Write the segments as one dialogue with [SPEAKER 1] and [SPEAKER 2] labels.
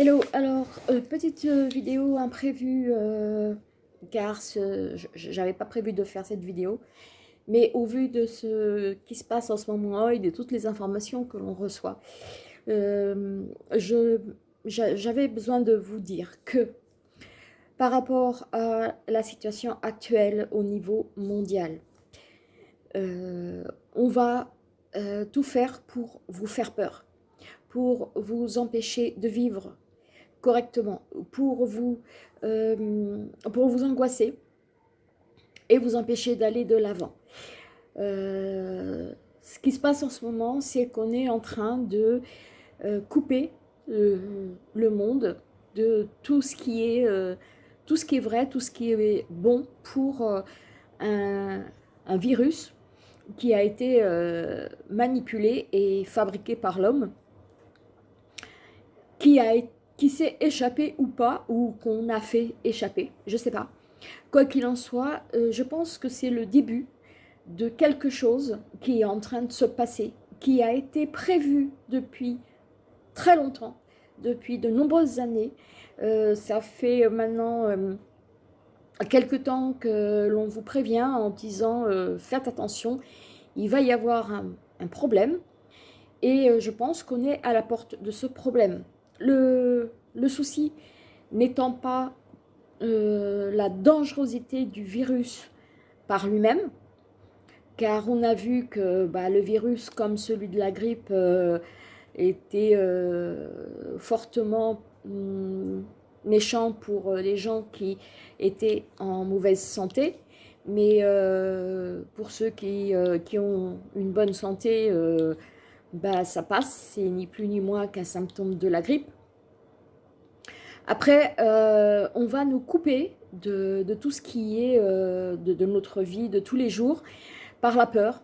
[SPEAKER 1] Hello, alors euh, petite euh, vidéo imprévue euh, car j'avais pas prévu de faire cette vidéo mais au vu de ce qui se passe en ce moment et de toutes les informations que l'on reçoit j'avais besoin de vous dire que par rapport à la situation actuelle au niveau mondial on va tout faire pour vous faire peur pour vous empêcher de vivre correctement, pour vous, euh, pour vous angoisser et vous empêcher d'aller de l'avant. Euh, ce qui se passe en ce moment, c'est qu'on est en train de euh, couper le, monde de tout ce qui est vrai, tout ce qui est bon pour un, un, virus qui a été manipulé et fabriqué par l'homme qui a qui s'est échappé ou pas, ou qu'on a fait échapper, je sais pas. Quoi qu'il en soit, euh, je pense que c'est le début de quelque chose qui est en train de se passer, qui a été prévu depuis très longtemps, depuis de nombreuses années. Euh, ça fait maintenant euh, quelque temps que l'on vous prévient en disant faites attention, il va y avoir un problème. Et je pense qu'on est à la porte de ce problème. Le, souci n'étant pas euh, la dangerosité du virus par lui-même, car on a vu que bah, le virus, comme celui de la grippe, euh, était euh, fortement hum, méchant pour les gens qui étaient en mauvaise santé, mais pour ceux qui, ont une bonne santé, bah, ça passe, c'est ni plus ni moins qu'un symptôme de la grippe. Après, euh, on va nous couper de, tout ce qui est euh, de, notre vie de tous les jours par la peur.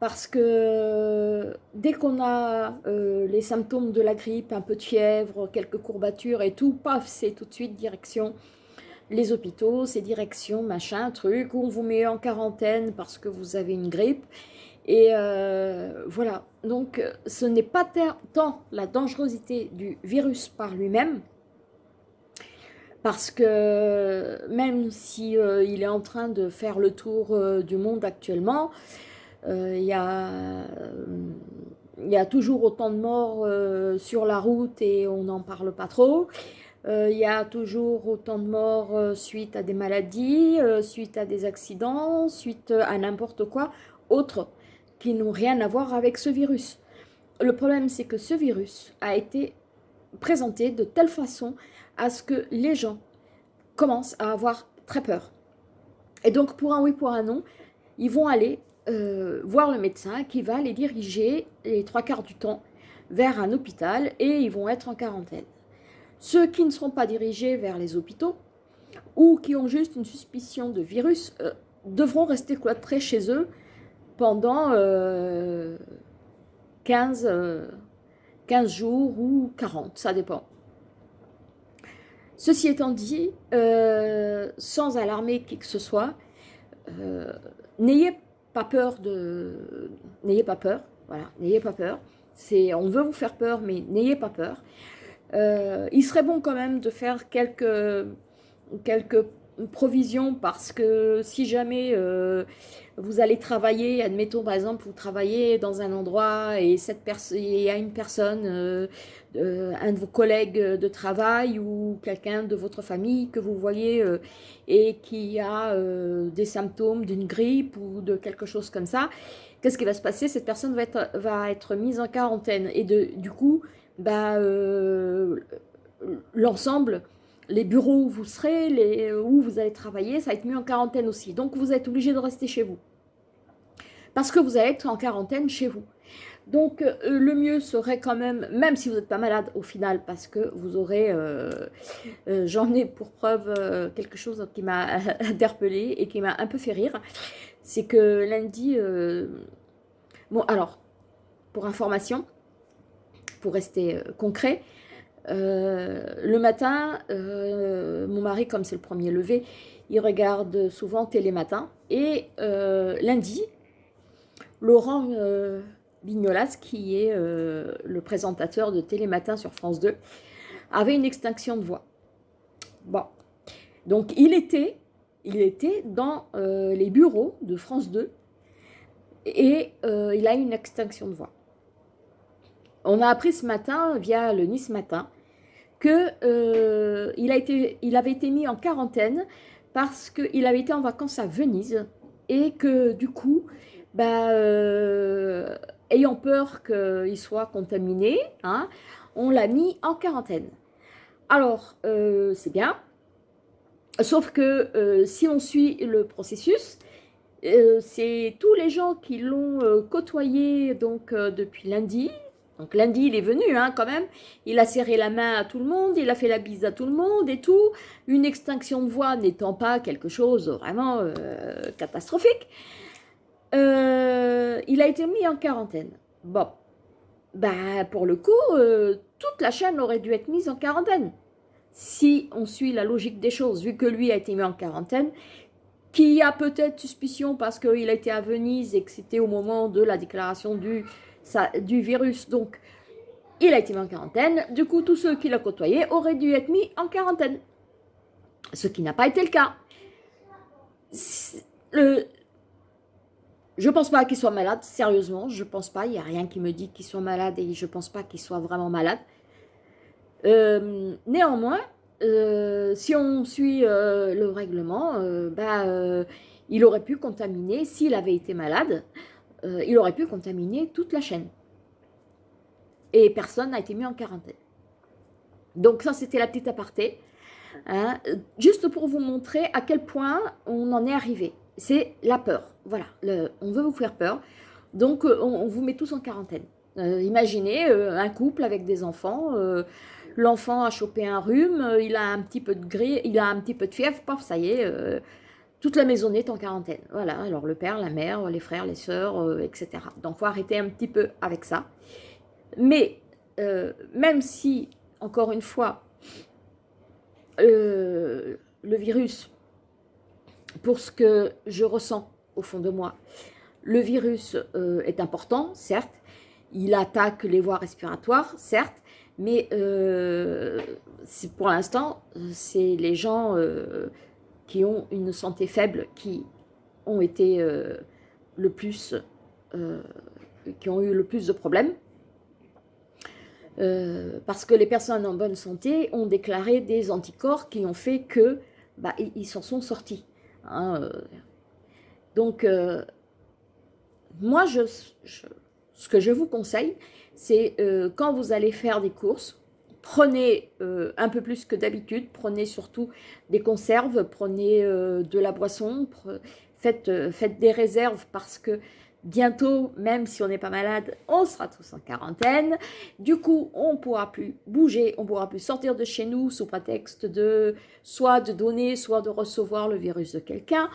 [SPEAKER 1] Parce que dès qu'on a euh, les symptômes de la grippe, un peu de fièvre, quelques courbatures et tout, paf, c'est tout de suite direction les hôpitaux, c'est direction machin, truc, où on vous met en quarantaine parce que vous avez une grippe. Et voilà, donc ce n'est pas tant la dangerosité du virus par lui-même, parce que même si euh, est en train de faire le tour euh, du monde actuellement, euh, il y, a, toujours autant de morts sur la route et on n'en parle pas trop. Il y a toujours autant de morts suite à des maladies, suite à des accidents, suite à n'importe quoi, autre qui n'ont rien à voir avec ce virus. Le problème, c'est que ce virus a été présenté de telle façon à ce que les gens commencent à avoir très peur. Et donc, pour un oui, pour un non, ils vont aller euh, voir le médecin qui va les diriger les trois quarts du temps vers un hôpital et ils vont être en quarantaine. Ceux qui ne seront pas dirigés vers les hôpitaux ou qui ont juste une suspicion de virus euh, devront rester cloîtrés chez eux pendant 15, euh, 15 jours ou 40, ça dépend. Ceci étant dit, euh, sans alarmer qui que ce soit, euh, n'ayez pas peur de... N'ayez pas peur, voilà, n'ayez pas peur. On veut vous faire peur, mais n'ayez pas peur. Euh, il serait bon quand même de faire quelques, quelques provision parce que si jamais euh, vous allez travailler, admettons par exemple vous travaillez dans un endroit et cette il y a une personne, euh, un de vos collègues de travail ou quelqu'un de votre famille que vous voyez euh, et qui a des symptômes d'une grippe ou de quelque chose comme ça, qu'est-ce qui va se passer? Cette personne va être, mise en quarantaine. Et du coup, bah, l'ensemble les bureaux où vous serez, les, où vous allez travailler, ça va être mis en quarantaine aussi. Donc, vous êtes obligé de rester chez vous. Parce que vous allez être en quarantaine chez vous. Donc, euh, le mieux serait quand même, même si vous n'êtes pas malade au final, parce que vous aurez, euh, euh, j'en ai pour preuve quelque chose qui m'a interpellée et qui m'a un peu fait rire, c'est que lundi, bon alors, pour information, pour rester concret, euh, le matin, euh, mon mari, comme c'est le premier levé, il regarde souvent Télématin. Et euh, lundi, Laurent Bignolas, qui est le présentateur de Télématin sur France 2, avait une extinction de voix. Bon, donc il était, il était dans les bureaux de France 2 et il a une extinction de voix. On a appris ce matin, via le Nice Matin, qu'il euh, il avait été mis en quarantaine parce qu'il avait été en vacances à Venise et que du coup, bah, euh, ayant peur qu'il soit contaminé, hein, on l'a mis en quarantaine. Alors, euh, c'est bien, sauf que si on suit le processus, c'est tous les gens qui l'ont côtoyé donc depuis lundi, donc lundi, il est venu hein, quand même, il a serré la main à tout le monde, il a fait la bise à tout le monde et tout, une extinction de voix n'étant pas quelque chose vraiment euh, catastrophique, euh, il a été mis en quarantaine. Bon, bah pour le coup, euh, toute la chaîne aurait dû être mise en quarantaine. Si on suit la logique des choses, vu que lui a été mis en quarantaine, qui a peut-être suspicion parce qu'il été à Venise et que c'était au moment de la déclaration du du virus. Donc, il a été mis en quarantaine. Du coup, tous ceux qui l'ont côtoyé auraient dû être mis en quarantaine. Ce qui n'a pas été le cas. Le, je pense pas qu'il soit malade, sérieusement, je pense pas. Il n'y a rien qui me dit qu'il soit malade et je pense pas qu'il soit vraiment malade. Euh, néanmoins, euh, si on suit euh, le règlement, bah, il aurait pu contaminer, s'il avait été malade, euh, il aurait pu contaminer toute la chaîne. Et personne n'a été mis en quarantaine. Donc ça, c'était la petite aparté. Hein. juste pour vous montrer à quel point on en est arrivé. C'est la peur. Voilà, on veut vous faire peur. Donc, euh, on, vous met tous en quarantaine. Euh, imaginez un couple avec des enfants. L'enfant a chopé un rhume, il a un petit peu de gris, il a un petit peu de fièvre, paf, ça y est, toute la maison est en quarantaine. Voilà, alors le père, la mère, les frères, les sœurs, euh, etc. Donc, faut arrêter un petit peu avec ça. Mais, euh, même si, encore une fois, euh, le virus, pour ce que je ressens au fond de moi, le virus est important, certes, il attaque les voies respiratoires, certes, mais pour l'instant, c'est les gens qui ont une santé faible, qui ont été euh, le plus, euh, qui ont eu le plus de problèmes. Euh, parce que les personnes en bonne santé ont déclaré des anticorps qui ont fait que bah, ils s'en sont sortis. Hein, donc, moi, je, ce que je vous conseille, c'est quand vous allez faire des courses, prenez euh, un peu plus que d'habitude, prenez surtout des conserves, prenez euh, de la boisson, faites, euh, faites, des réserves parce que bientôt, même si on n'est pas malade, on sera tous en quarantaine. Du coup, on ne pourra plus bouger, on ne pourra plus sortir de chez nous sous prétexte de soit de donner, soit de recevoir le virus de quelqu'un.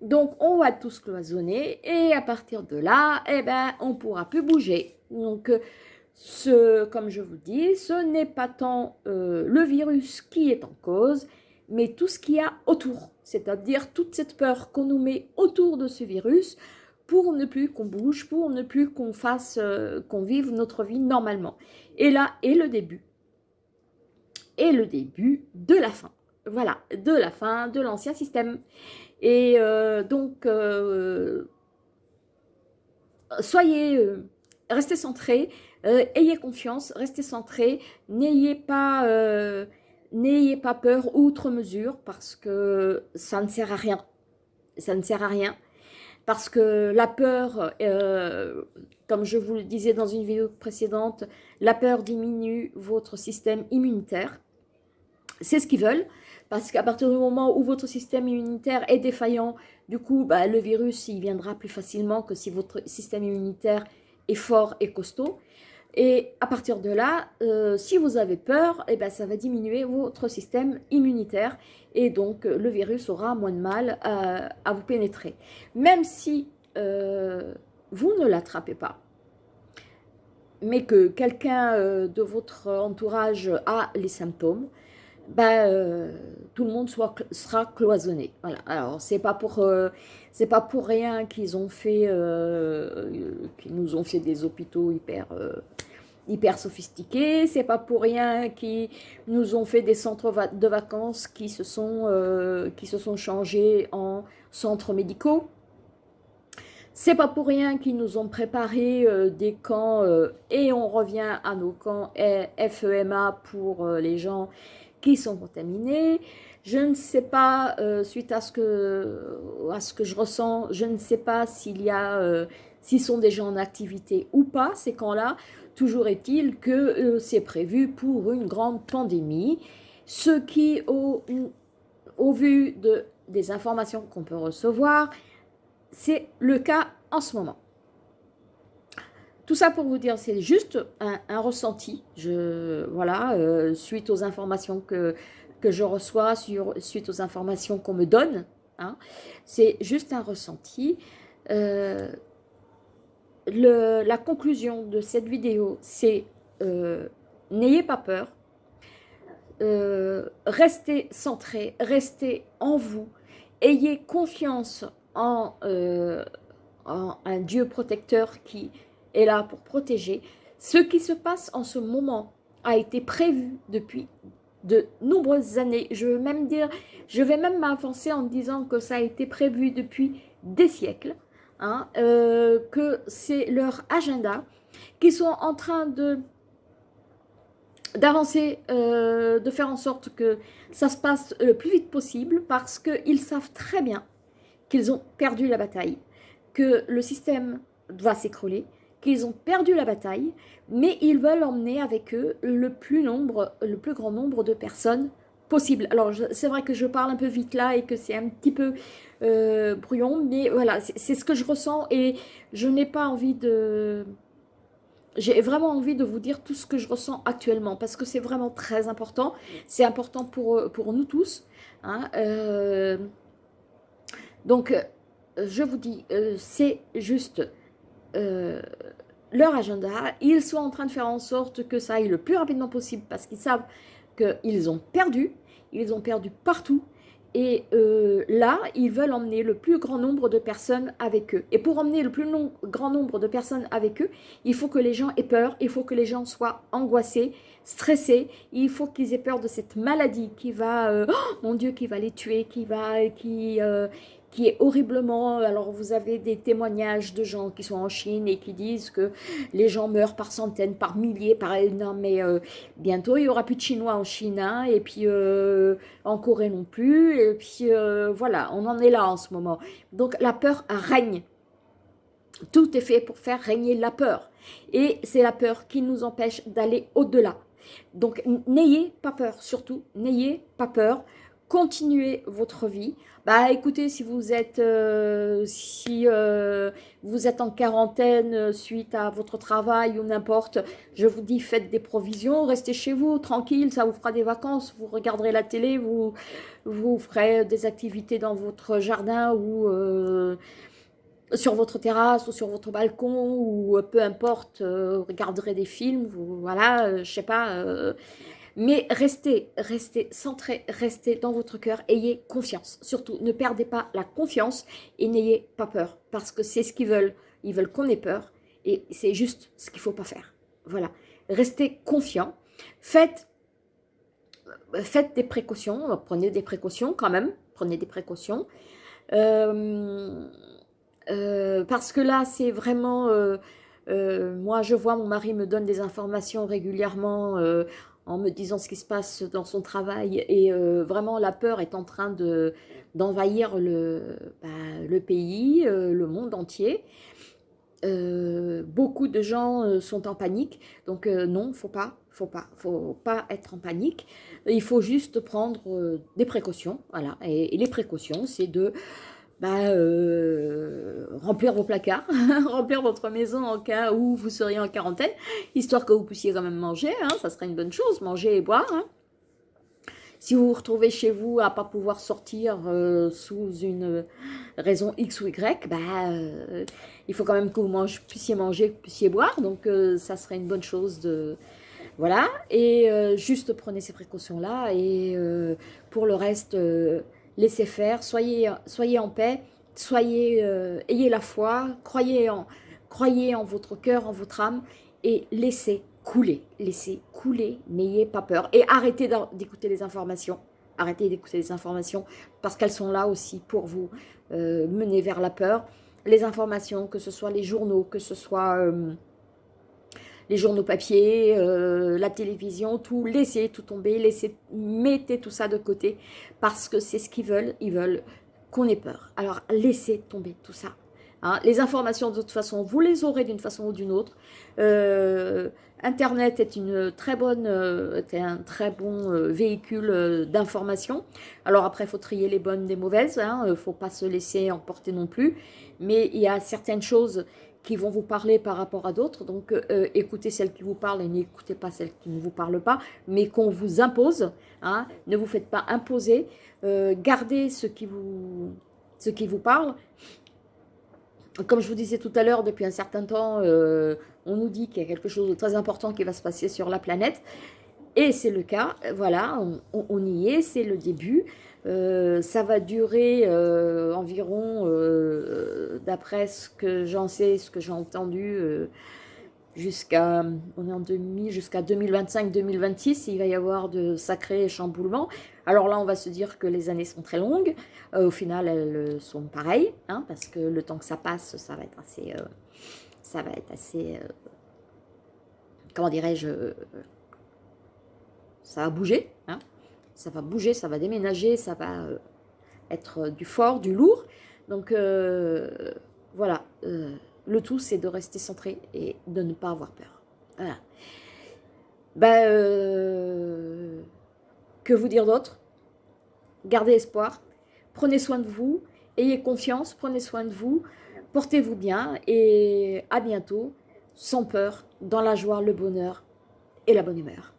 [SPEAKER 1] Donc, on va tous cloisonner et à partir de là, eh ben, on ne pourra plus bouger. Donc, ce, comme je vous dis, ce n'est pas tant euh, le virus qui est en cause, mais tout ce qu'il y a autour, c'est-à-dire toute cette peur qu'on nous met autour de ce virus pour ne plus qu'on bouge, pour ne plus qu'on fasse, euh, qu'on vive notre vie normalement. Et là est le début. Et le début de la fin. Voilà, de la fin de l'ancien système. Et euh, donc, soyez, restez centrés, euh, ayez confiance, restez centré, n'ayez pas, euh, n'ayez pas peur outre mesure parce que ça ne sert à rien. Ça ne sert à rien parce que la peur, euh, comme je vous le disais dans une vidéo précédente, la peur diminue votre système immunitaire. C'est ce qu'ils veulent, parce qu'à partir du moment où votre système immunitaire est défaillant, du coup, bah, le virus, il viendra plus facilement que si votre système immunitaire est fort et costaud. Et à partir de là, euh, si vous avez peur, eh ben, ça va diminuer votre système immunitaire et donc euh, le virus aura moins de mal à, vous pénétrer. Même si euh, vous ne l'attrapez pas, mais que quelqu'un de votre entourage a les symptômes, ben, tout le monde sera cloisonné. Alors, c'est pas pour pas pour rien qu'ils ont fait, qu'ils nous ont fait des hôpitaux hyper hyper sophistiqués. C'est pas pour rien qu'ils nous ont fait des centres de vacances qui se sont, euh, qui se sont changés en centres médicaux. C'est pas pour rien qu'ils nous ont préparé euh, des camps euh, et on revient à nos camps FEMA pour les gens qui sont contaminés. Je ne sais pas, suite à ce, que, à ce que je ressens, je ne sais pas s'il y a, s'ils sont déjà en activité ou pas, ces camps-là. Toujours est-il que euh, c'est prévu pour une grande pandémie, ce qui, au, vu de, des informations qu'on peut recevoir, c'est le cas en ce moment. Tout ça pour vous dire, c'est juste un, ressenti, voilà, euh, suite aux informations que, que je reçois, suite aux informations qu'on me donne, hein, c'est juste un ressenti. Euh, la conclusion de cette vidéo, c'est euh, n'ayez pas peur, euh, restez centré, restez en vous, ayez confiance euh, en, un Dieu protecteur qui est là pour protéger. Ce qui se passe en ce moment a été prévu depuis de nombreuses années. Je veux même dire, je vais même m'avancer en disant que ça a été prévu depuis des siècles. Hein, euh, que c'est leur agenda, qui sont en train de d'avancer, euh, de faire en sorte que ça se passe le plus vite possible parce qu'ils savent très bien qu'ils ont perdu la bataille, que le système va s'écrouler, qu'ils ont perdu la bataille, mais ils veulent emmener avec eux le plus, nombre, le plus grand nombre de personnes possible. Alors, c'est vrai que je parle un peu vite là et que c'est un petit peu euh, brouillon, mais voilà, c'est ce que je ressens et je n'ai pas envie de... J'ai vraiment envie de vous dire tout ce que je ressens actuellement parce que c'est vraiment très important. C'est important pour, pour nous tous. Hein, euh, donc, je vous dis, euh, c'est juste leur agenda. Ils sont en train de faire en sorte que ça aille le plus rapidement possible parce qu'ils savent qu'ils ont perdu, ils ont perdu partout, et euh, là, ils veulent emmener le plus grand nombre de personnes avec eux. Et pour emmener le plus grand nombre de personnes avec eux, il faut que les gens aient peur, il faut que les gens soient angoissés, stressés, il faut qu'ils aient peur de cette maladie qui va, euh, oh, mon Dieu, qui va les tuer, qui va, qui, euh, qui est horriblement... Alors, vous avez des témoignages de gens qui sont en Chine et qui disent que les gens meurent par centaines, par milliers, par... Non, mais euh, bientôt, il n'y aura plus de Chinois en Chine, hein, et puis euh, en Corée non plus, et puis euh, voilà, on en est là en ce moment. Donc, la peur règne. Tout est fait pour faire régner la peur. Et c'est la peur qui nous empêche d'aller au-delà. Donc, n'ayez pas peur, surtout, n'ayez pas peur continuez votre vie. Bah écoutez, si vous êtes, euh, euh, en quarantaine euh, suite à votre travail ou n'importe, je vous dis faites des provisions, restez chez vous, tranquille, ça vous fera des vacances, vous regarderez la télé, vous, ferez des activités dans votre jardin ou sur votre terrasse ou sur votre balcon ou peu importe, regarderez des films, voilà, je sais pas mais restez, restez centré, restez dans votre cœur, ayez confiance. Surtout, ne perdez pas la confiance et n'ayez pas peur. Parce que c'est ce qu'ils veulent. Ils veulent qu'on ait peur. Et c'est juste ce qu'il ne faut pas faire. Voilà. Restez confiant. Faites, faites des précautions. Prenez des précautions quand même. Prenez des précautions. Euh, euh, parce que là, c'est vraiment... Euh, moi, je vois, mon mari me donne des informations régulièrement en me disant ce qui se passe dans son travail. Et euh, vraiment, la peur est en train d'envahir le, bah, le pays, euh, le monde entier. Euh, beaucoup de gens sont en panique, donc non, faut pas, faut pas, faut pas être en panique. Il faut juste prendre des précautions, voilà. et les précautions, c'est de bah, euh, remplir vos placards, remplir votre maison en cas où vous seriez en quarantaine, histoire que vous puissiez quand même manger, hein, ça serait une bonne chose, manger et boire. Hein. Si vous vous retrouvez chez vous à pas pouvoir sortir euh, sous une raison X ou Y, bah, euh, il faut quand même que vous puissiez manger, que vous puissiez boire, donc ça serait une bonne chose de... Voilà, et juste prenez ces précautions-là, et pour le reste laissez faire, soyez, en paix, soyez, euh, ayez la foi, croyez en, croyez en votre cœur, en votre âme et laissez couler, laissez couler, n'ayez pas peur. Et arrêtez d'écouter les informations, arrêtez d'écouter les informations, parce qu'elles sont là aussi pour vous euh, mener vers la peur. Les informations, que ce soit les journaux, que ce soit euh, les journaux papier, euh, la télévision, tout, laissez tout tomber, laissez, mettez tout ça de côté, parce que c'est ce qu'ils veulent, ils veulent qu'on ait peur. Alors laissez tomber tout ça. Hein. Les informations, de toute façon, vous les aurez d'une façon ou d'une autre. Euh, Internet est une très bonne, euh, un très bon véhicule d'information. Alors après, il faut trier les bonnes des mauvaises. Il hein. ne faut pas se laisser emporter non plus. Mais il y a certaines choses qui vont vous parler par rapport à d'autres. Donc, écoutez celles qui vous parlent et n'écoutez pas celles qui ne vous parlent pas, mais qu'on vous impose. Hein. Ne vous faites pas imposer. gardez ce qui vous, ce qui vous parle comme je vous disais tout à l'heure, depuis un certain temps, euh, on nous dit qu'il y a quelque chose de très important qui va se passer sur la planète. Et c'est le cas, voilà, on, y est, c'est le début. Euh, ça va durer euh, environ, d'après ce que j'en sais, ce que j'ai entendu, jusqu'à on est en jusqu'à 2025-2026, il va y avoir de sacrés chamboulements. Alors là, on va se dire que les années sont très longues. Euh, au final, elles sont pareilles, hein, parce que le temps que ça passe, ça va être assez... Euh, ça va être assez... Euh, comment dirais-je Ça bouger, hein. Ça va bouger, ça va déménager, ça va être du fort, du lourd. Donc, voilà le tout, c'est de rester centré et de ne pas avoir peur. Voilà. Ben, euh, que vous dire d'autre? Gardez espoir, prenez soin de vous, ayez confiance, prenez soin de vous, portez-vous bien et à bientôt, sans peur, dans la joie, le bonheur et la bonne humeur.